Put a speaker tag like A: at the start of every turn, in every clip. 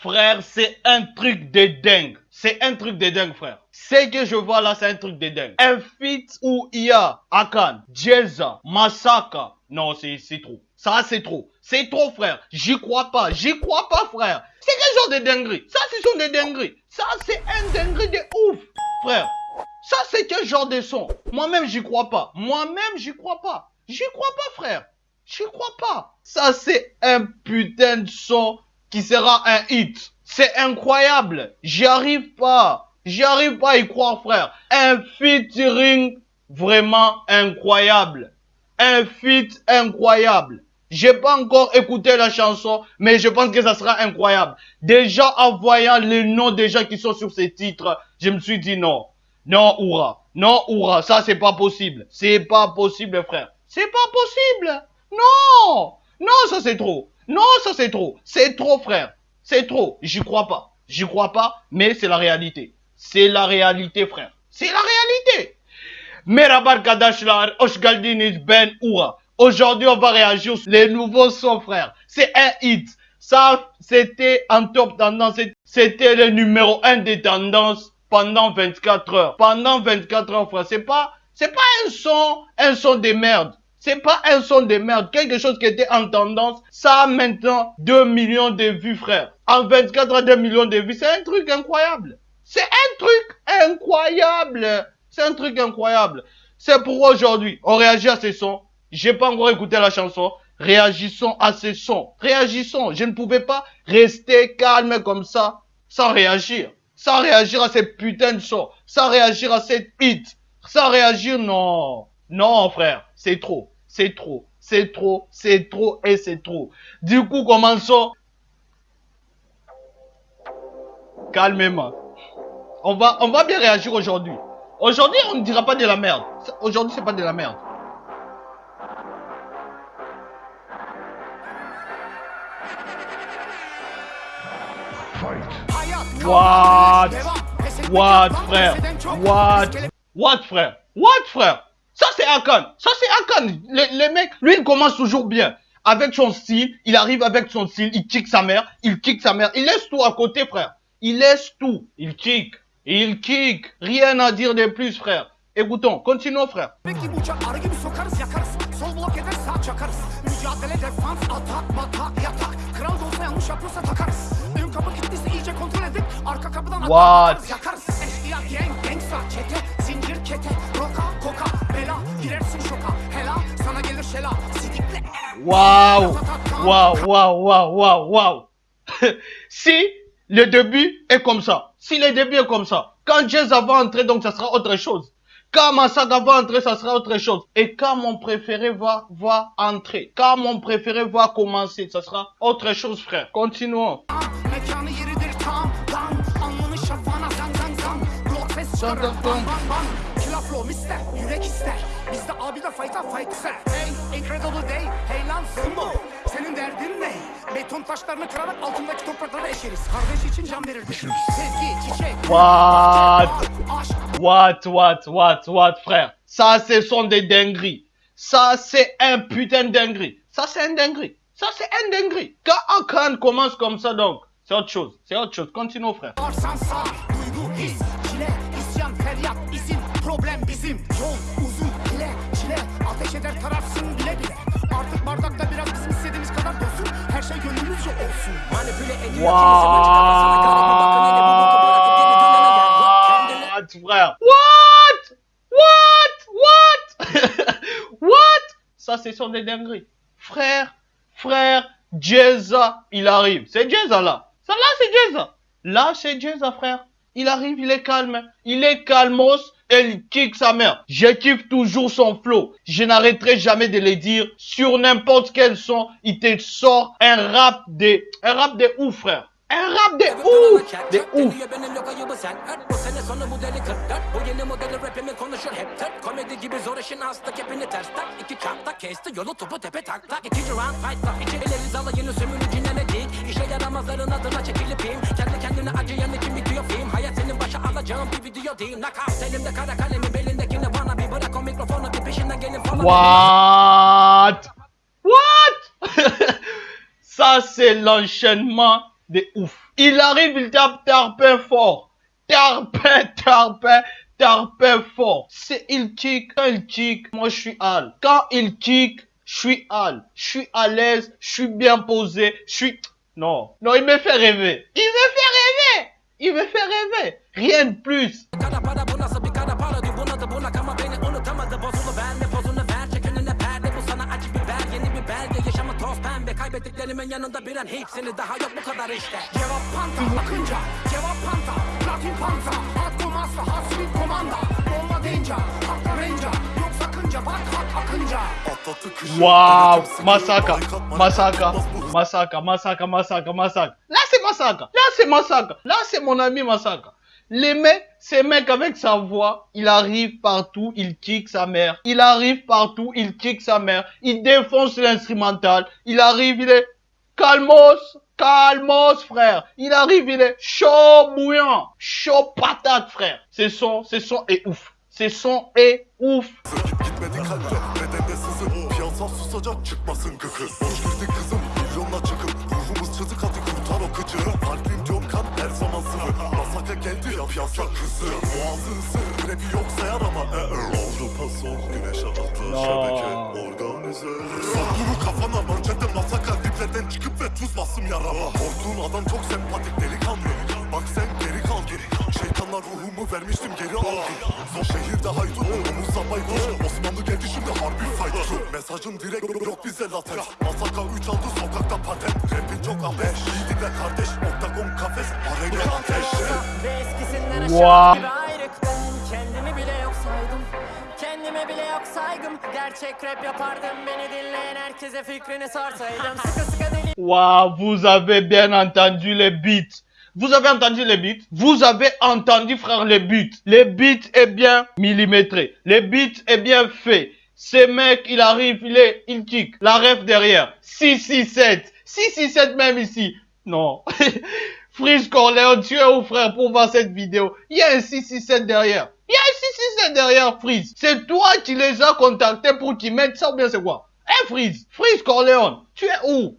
A: Frère, c'est un truc de dingue. C'est un truc de dingue, frère. Ce que je vois là, c'est un truc de dingue. Un feat où il y a Akan, Jeza, Masaka. Non, c'est trop. Ça, c'est trop. C'est trop, frère. J'y crois pas. J'y crois pas, frère. C'est quel genre de dinguerie? Ça, ce sont des dingueries. Ça, c'est un dinguerie de ouf, frère. Ça, c'est quel genre de son? Moi-même, j'y crois pas. Moi-même, j'y crois pas. J'y crois pas, frère. J'y crois pas. Ça, c'est un putain de son qui sera un hit. C'est incroyable. J'y arrive pas. J'y arrive pas à y croire, frère. Un featuring vraiment incroyable. Un feat incroyable. J'ai pas encore écouté la chanson, mais je pense que ça sera incroyable. Déjà, en voyant les noms des gens qui sont sur ces titres, je me suis dit non. Non, Oura. Non, Oura. Ça, c'est pas possible. C'est pas possible, frère. C'est pas possible. Non. Non, ça, c'est trop. Non, ça c'est trop. C'est trop, frère. C'est trop. J'y crois pas. J'y crois pas, mais c'est la réalité. C'est la réalité, frère. C'est la réalité. Ben. Aujourd'hui, on va réagir sur les nouveaux sons, frère. C'est un hit. Ça, c'était en top tendance. C'était le numéro 1 des tendances pendant 24 heures. Pendant 24 heures, frère. C'est pas, c'est pas un son, un son de merde. C'est pas un son de merde. Quelque chose qui était en tendance. Ça a maintenant 2 millions de vues, frère. En 24 heures, 2 millions de vues. C'est un truc incroyable. C'est un truc incroyable. C'est un truc incroyable. C'est pour aujourd'hui. On réagit à ces sons. J'ai pas encore écouté la chanson. Réagissons à ces sons. Réagissons. Je ne pouvais pas rester calme comme ça sans réagir. Sans réagir à ces putains de sons. Sans réagir à cette hit. Sans réagir, non. Non, frère. C'est trop c'est trop, c'est trop, c'est trop et c'est trop. Du coup, commençons calmement. On va, on va bien réagir aujourd'hui. Aujourd'hui, on ne dira pas de la merde. Aujourd'hui, c'est pas de la merde. What? What, frère? What? What, frère? What, frère? Ça, c'est Akan. Ça, c'est Akan. Le, mec, lui, il commence toujours bien. Avec son style, il arrive avec son style, il kick sa mère, il kick sa mère. Il laisse tout à côté, frère. Il laisse tout. Il kick. Il kick. Rien à dire de plus, frère. Écoutons, continuons, frère. What? Waouh Waouh, waouh, waouh, waouh, waouh Si le début est comme ça, si le début est comme ça, quand Jazz va entrer, donc ça sera autre chose. Quand Massaga va entrer, ça sera autre chose. Et quand mon préféré va, va entrer, quand mon préféré va commencer, ça sera autre chose, frère. Continuons. What? What, what, what, what, frère? Ça, ce sont des dingueries. Ça, c'est un putain de dinguerie. Ça, c'est un dinguerie. Ça, c'est un dinguerie. Quand un commence comme ça, donc, c'est autre chose. C'est autre chose. Continue, frère. What, frère? What? What? What? What? Ça, c'est sur des dingueries. Frère, frère, Jeza, il arrive. C'est Jeza là. Ça là, c'est Jeza. Là, c'est Jeza, frère. Il arrive, il est calme. Il est calmos elle kick sa mère. Je kiffe toujours son flow. Je n'arrêterai jamais de le dire. Sur n'importe quel son, il te sort un rap de, un rap de ouf, frère. Un rap de ouf, de ouf. What? What? Ça, c'est l'enchaînement de ouf. Il arrive, il tape Tarpin fort. Tarpin, Tarpin, Tarpin fort. C'est il kick. Quand il kick, moi je suis Al. Quand il kick, je suis Al. Je suis à l'aise, je suis bien posé, je suis... Non, non, il me fait rêver. Il me fait rêver. Il me fait rêver. Rien de plus.
B: Kaybettiklerimin yanında bir an hepsini daha yok bu kadar işte Cevap panta akınca Cevap panta Platin panta Hat komasla hasret komanda Bomba deyince Haklarınca Yok sakınca bak hak akınca
A: Wow, Masaka, Masaka, Masaka, Masaka, Masaka, Masaka. Là c'est Masaka, là c'est mon ami Masaka. Les mecs, ces mecs avec sa voix, il arrive partout, il kick sa mère. Il arrive partout, il kick sa mère. Il défonce l'instrumental. Il arrive, il est calmos, calmos frère. Il arrive, il est chaud bouillant, chaud patate frère. C'est son, c'est son est ouf. C'est son est ouf.
C: Akıcı Kalbim diyorum kan her zaman Masaka geldi yap yazla kızı Boğazı ısır rapi yoksa yarama e, e. Avrupa son güneş
A: altı
C: şebeke organize Sakuru kafana mörçete masaka Diplerden çıkıp ve tuz basım yarama Korktuğun adam çok sempatik delikanlı. Bak sen geri geri. Şeytanlar ruhumu vermiştim geri aldı Son şehirde haydut omuzla baykuş. Osmanlı geldi şimdi harbi fight Mesajın direkt yok bize latex. Masaka 3 aldı sokakta patent. Rapin çok abeş Yiğidinle kardeş Oktagon kafes. Arena ateş.
B: Ve eskisinden
A: Wow.
B: aşağı bir ayrıktım. Kendimi bile yok saydım. Kendime bile yok saygım. Gerçek rap yapardım. Beni dinleyen herkese fikrini sorsaydım. Sıkı sıkı deli
A: Waouh, vous avez bien entendu les beats. Vous avez entendu les beats? Vous avez entendu, frère, les beats. Les beats est bien millimétré. Les beats est bien fait. Ce mec, il arrive, il est, il kick. La ref derrière. 667. 667 même ici. Non. Freeze Corleone, tu es où, frère, pour voir cette vidéo? Il y a un 667 derrière. Il y a un 667 derrière, Freeze. C'est toi qui les as contactés pour qu'ils mettent ça ou bien c'est quoi? Hein, Freeze? Freeze Corleone, tu es où?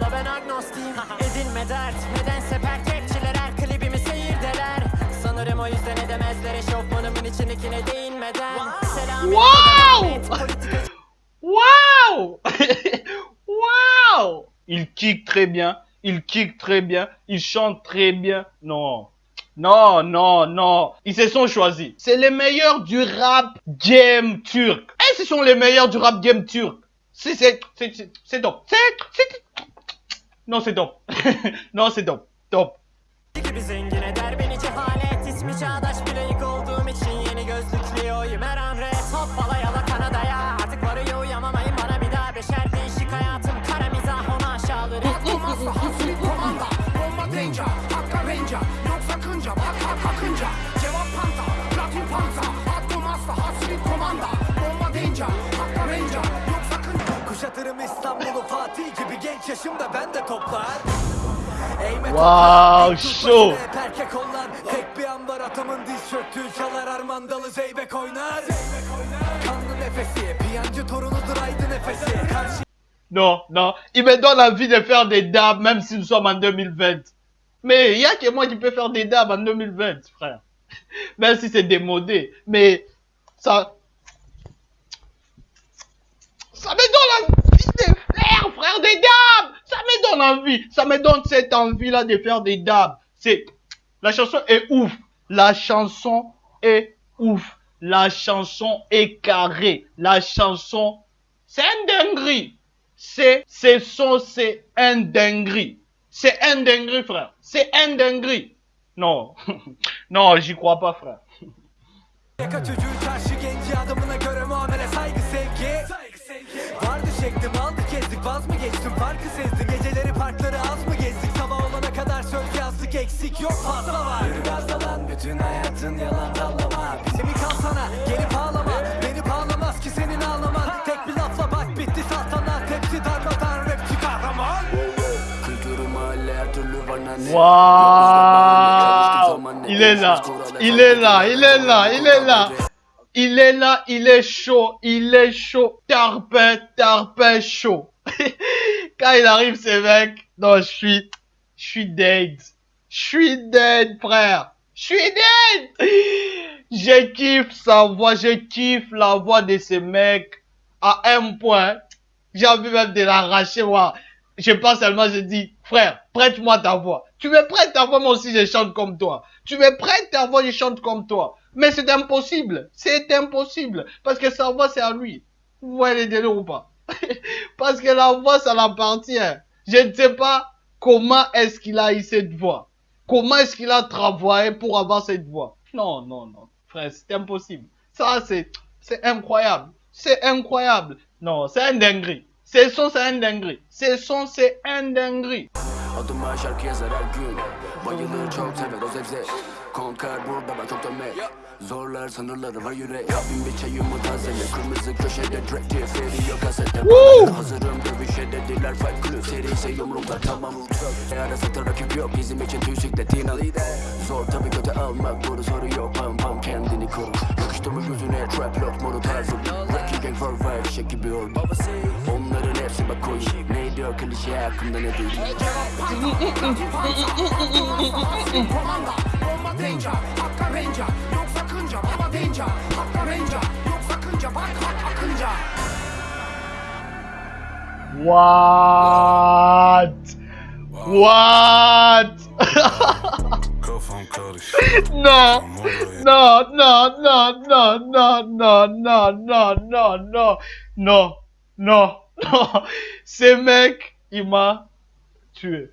B: Ben agnostiyim Edinme dert nedense pertekçiler her klibimi seyirdeler Sanırım o yüzden edemezler eşofmanımın içindekine değinmeden Selam
A: Wow Wow Wow Il kick très bien, il kick très bien, il chante très bien. Non. Non, non, non. Ils se sont choisis. C'est les meilleurs du rap game turc. Et ce sont les meilleurs du rap game turc. C'est, c'est, c'est, c'est, c'est top. C'est, c'est, non, c'est top. non, c'est top. Top.
B: gibi zengin eder beni cehalet. İsmi çağdaş bir layık olduğum için yeni gözlüklü oyum. Her an red Hoppala yala Kanada'ya. Artık varıyor uyamamayın bana bir daha beşer. Değişik hayatım Kara mizah onu aşağıları.
D: Olmazsa hasret komanda Bomba deyince hakka reyince Yok sakınca bak hak akınca Cevap panta Platin panta. At olmazsa hasret komanda. Bomba deyince hakka reyince Yok sakınca.
E: Kuşatırım genç yaşımda ben de toplar Eğme
A: Wow, show.
E: başını hep erkek onlar Tek bir an var atamın diz çöktüğü çalar Armandalı zeybek oynar Kanlı nefesi piyancı torunudur aydın nefesi Karşı
A: Non, non. Il me donne envie de faire des dabs même si nous sommes en 2020. Mais il y a que moi qui peux faire des dabs en 2020, frère. Même si c'est démodé. Mais ça... Ça me donne envie faire, des dabs. Ça me donne envie. Ça me donne cette envie-là de faire des dabs. C'est... La chanson est ouf. La chanson est ouf. La chanson est carrée. La chanson... C'est un dinguerie. C'est, c'est son, c'est un dinguerie. C'est un dinguerie, frère. C'est un dinguerie. Non. non, j'y crois pas, frère.
E: Farkı sezdim Geceleri parkları az mı gezdik? Sabah olana kadar söz yazdık eksik yok fazla var. Yürü gazdalan bütün hayatın yalan dallama Bize mi kalsana gelip ağlama. Beni bağlamaz ki senin ağlaman. Tek bir lafla bak bitti saltanat Hepsi darmadan rapçi kahraman Kültürü mahalle her türlü var nane
A: Waouh Il est là. Il est là. Il est là. Il est chaud, il est chaud. Chaud. Quand il arrive, ces mecs, non, je suis, je suis dead. Je suis dead, frère. Je suis dead. Je kiffe sa voix, je kiffe la voix de ces mecs à un point. J'ai envie même de l'arracher, moi. Je pense seulement, je dis, frère, prête-moi ta voix. Tu me prêtes ta voix, moi aussi je chante comme toi. Tu me prêtes ta voix, je chante comme toi. Mais c'est impossible. C'est impossible. Parce que sa voix, c'est à lui. Vous voyez les délires ou pas? Parce que la voix, ça l'appartient. Je ne sais pas comment est-ce qu'il a eu cette voix. Comment est-ce qu'il a travaillé pour avoir cette voix? Non, non, non. Frère, c'est impossible. Ça, c'est, c'est incroyable. C'est incroyable. Non, c'est un dinguerie. C'est son, c'est un dinguerie. C'est son, c'est un dinguerie.
F: Bayılır çok sever o zevze. Konkar burada ben çok dönme. Zorlar sınırları var yürek. Yapayım bir çayımı tazele. Kırmızı köşede direkt diye feri yok kasete. Hazır Fight Club Seri ise yumruklar tamam E ara satır rakip yok Bizim için tüysikletin al Zor tabi kötü almak Bunu soru yok. Pam pam kendini koru. Yakıştırma gözüne trap lock modu tarzım Rocky gang for vibe şek gibi oldu Onların hepsi bak koyun Ne diyor klişe hakkında ne değil
D: Komanda deyince Hakka Ranger. Yok sakınca baba deyince Hakka Ranger. Yok sakınca bak hak akınca
A: What? What?
C: Kafam karışık
A: no, no, no, no, no, no, no, no, no, no, no, no, no, no. Ce mec, il m'a tué.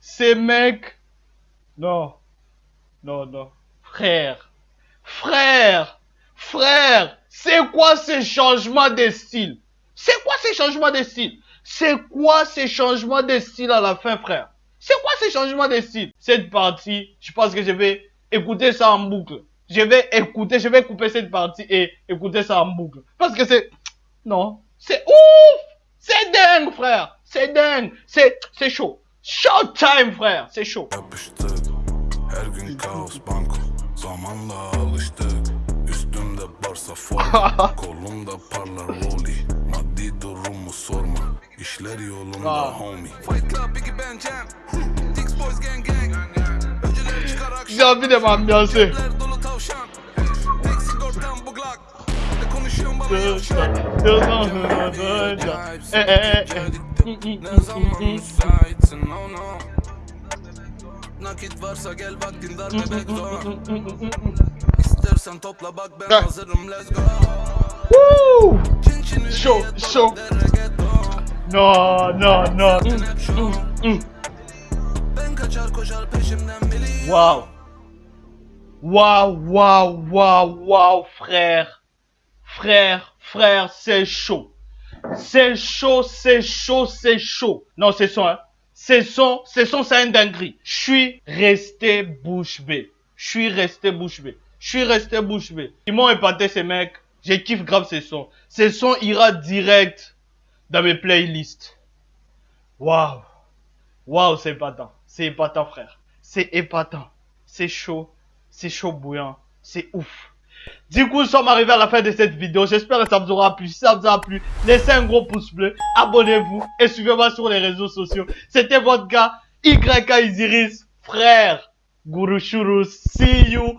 A: Ce mec, non, non, non. Frère, frère, frère, c'est quoi ce changement de style? C'est quoi ces changements de style? C'est quoi ces changements de style à la fin, frère? C'est quoi ces changements de style? Cette partie, je pense que je vais écouter ça en boucle. Je vais écouter, je vais couper cette partie et écouter ça en boucle. Parce que c'est... Non, c'est ouf! C'est dingue, frère! C'est dingue! C'est c'est chaud. Showtime, frère! C'est chaud
C: durumu sorma. İşler yolunda
A: Aa.
C: homie.
E: Fight Club, Biggie Ben Jam. Dix Boys Gang Gang. Öncüler çıkar akşam.
A: J'ai envie de.
E: Ler dolu tavşan. Tek sigortam bu Glock Ne konuşuyorsun bana yavşak
A: Eh, eh, eh.
E: Ne zaman müsaitsin? Oh no. Nakit varsa gel vaktin dar bebek doğan İstersen topla bak ben hazırım let's go.
A: Woo!
E: Çin çin
A: Show,
E: hürriyet
A: show.
E: dolap der reggaeton
A: No, no, no.
E: Zaten hep şu
A: Mm.
E: Peşimden biliyor
A: Waouh. Waouh, waouh, waouh, waouh, frère. Frère, frère, c'est chaud. C'est chaud, c'est chaud, c'est chaud. Non, c'est son, hein. C'est son, c'est son, c'est un dinguerie. Je suis resté bouche bée. Je suis resté bouche bée. Je suis resté bouche bée. Ils m'ont épaté ces mecs. Je kiffe grave ces sons. Ces sons ira direct dans mes playlists. Waouh. Waouh, c'est épatant. C'est épatant, frère. C'est épatant. C'est chaud. C'est chaud bouillant. C'est ouf. Du coup, nous sommes arrivés à la fin de cette vidéo. J'espère que ça vous aura plu. Si ça vous a plu, laissez un gros pouce bleu. Abonnez-vous et suivez-moi sur les réseaux sociaux. C'était votre gars, YK Isiris, frère. Guru Shurus. See you.